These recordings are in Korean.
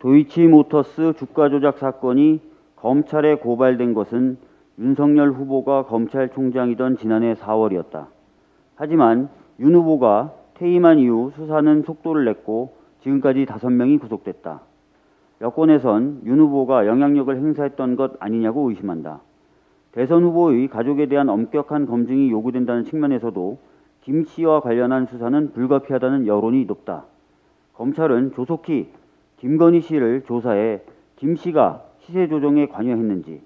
도이치모터스 주가 조작 사건이 검찰에 고발된 것은 윤석열 후보가 검찰총장이던 지난해 4월이었다. 하지만 윤 후보가 퇴임한 이후 수사는 속도를 냈고 지금까지 5명이 구속됐다. 여권에선 윤 후보가 영향력을 행사했던 것 아니냐고 의심한다. 대선 후보의 가족에 대한 엄격한 검증이 요구된다는 측면에서도 김 씨와 관련한 수사는 불가피하다는 여론이 높다. 검찰은 조속히 김건희 씨를 조사해 김 씨가 시세 조정에 관여했는지,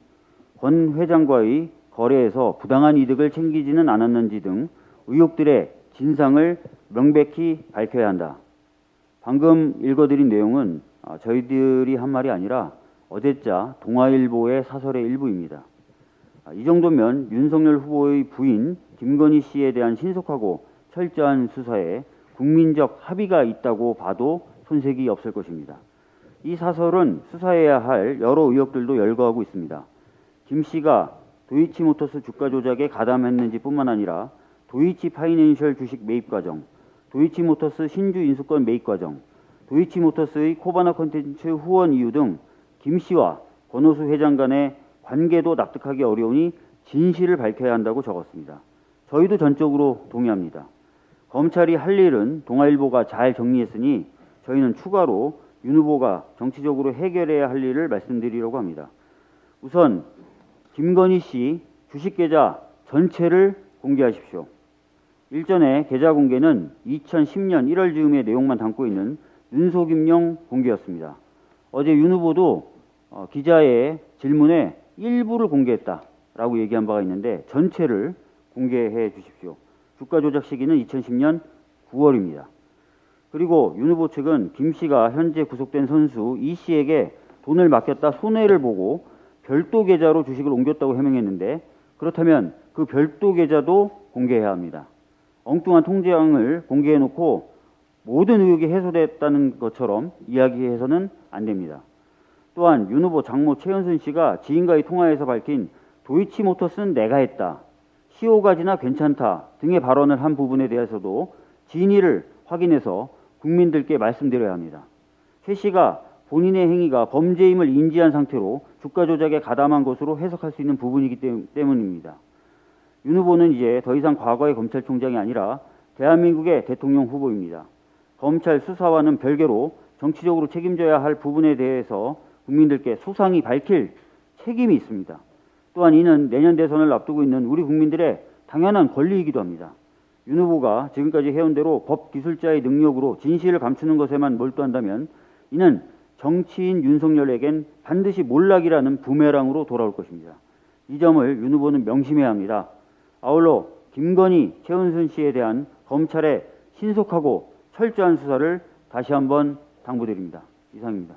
권 회장과의 거래에서 부당한 이득을 챙기지는 않았는지 등 의혹들의 진상을 명백히 밝혀야 한다. 방금 읽어드린 내용은 아, 저희들이 한 말이 아니라 어제자 동아일보의 사설의 일부입니다. 아, 이 정도면 윤석열 후보의 부인 김건희 씨에 대한 신속하고 철저한 수사에 국민적 합의가 있다고 봐도 손색이 없을 것입니다. 이 사설은 수사해야 할 여러 의혹들도 열거하고 있습니다. 김 씨가 도이치모터스 주가 조작에 가담했는지 뿐만 아니라 도이치 파이낸셜 주식 매입 과정, 도이치모터스 신주 인수권 매입 과정, 도이치모터스의 코바나 컨텐츠 후원 이유 등 김 씨와 권호수 회장 간의 관계도 납득하기 어려우니 진실을 밝혀야 한다고 적었습니다. 저희도 전적으로 동의합니다. 검찰이 할 일은 동아일보가 잘 정리했으니 저희는 추가로 윤 후보가 정치적으로 해결해야 할 일을 말씀드리려고 합니다. 우선 김건희 씨 주식 계좌 전체를 공개하십시오. 일전에 계좌 공개는 2010년 1월 즈음의 내용만 담고 있는 윤소김용 공개였습니다. 어제 윤 후보도 어, 기자의 질문에 일부를 공개했다라고 얘기한 바가 있는데 전체를 공개해 주십시오. 주가 조작 시기는 2010년 9월입니다. 그리고 윤 후보 측은 김 씨가 현재 구속된 선수 이 씨에게 돈을 맡겼다 손해를 보고 별도 계좌로 주식을 옮겼다고 해명했는데 그렇다면 그 별도 계좌도 공개해야 합니다. 엉뚱한 통장을 공개해놓고 모든 의혹이 해소됐다는 것처럼 이야기해서는 안 됩니다. 또한 윤 후보 장모 최현순 씨가 지인과의 통화에서 밝힌 도이치모터스는 내가 했다. 시호가지나 괜찮다 등의 발언을 한 부분에 대해서도 진위를 확인해서 국민들께 말씀드려야 합니다. 최 씨가 본인의 행위가 범죄임을 인지한 상태로 주가 조작에 가담한 것으로 해석할 수 있는 부분이기 때문입니다. 윤 후보는 이제 더 이상 과거의 검찰총장이 아니라 대한민국의 대통령 후보입니다. 검찰 수사와는 별개로 정치적으로 책임져야 할 부분에 대해서 국민들께 소상히 밝힐 책임이 있습니다. 또한 이는 내년 대선을 앞두고 있는 우리 국민들의 당연한 권리이기도 합니다. 윤 후보가 지금까지 해온 대로 법 기술자의 능력으로 진실을 감추는 것에만 몰두한다면 이는 정치인 윤석열에겐 반드시 몰락이라는 부메랑으로 돌아올 것입니다. 이 점을 윤 후보는 명심해야 합니다. 아울러 김건희, 최은순 씨에 대한 검찰의 신속하고 철저한 수사를 다시 한번 당부드립니다. 이상입니다.